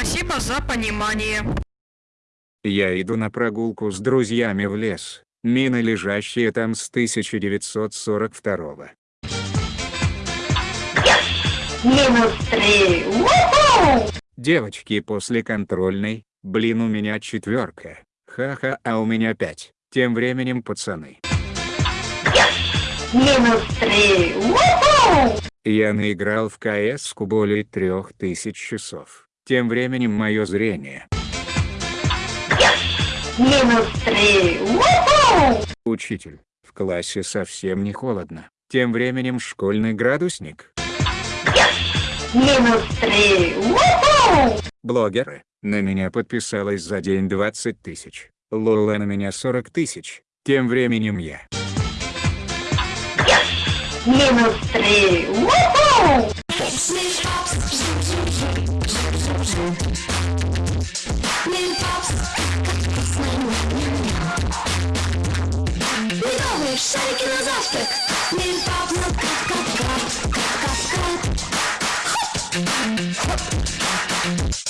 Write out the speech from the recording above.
Спасибо за понимание. Я иду на прогулку с друзьями в лес. Мины, лежащие там с 1942 -го. Минус три. Уху! Девочки после контрольной, блин у меня четверка. Ха-ха, а у меня пять. Тем временем пацаны. Минус три. Уху! Я наиграл в кс более трех тысяч часов. Тем временем мое зрение. Минус три. Учитель, в классе совсем не холодно. Тем временем школьный градусник. Минус три. Блогеры, на меня подписалось за день 20 тысяч. Лола на меня 40 тысяч. Тем временем я. Минус три. Уху! Медовые шарики на завтрак. Мильпап, ну кат-кат-кат, кат-кат-кат. Хоп. Хоп.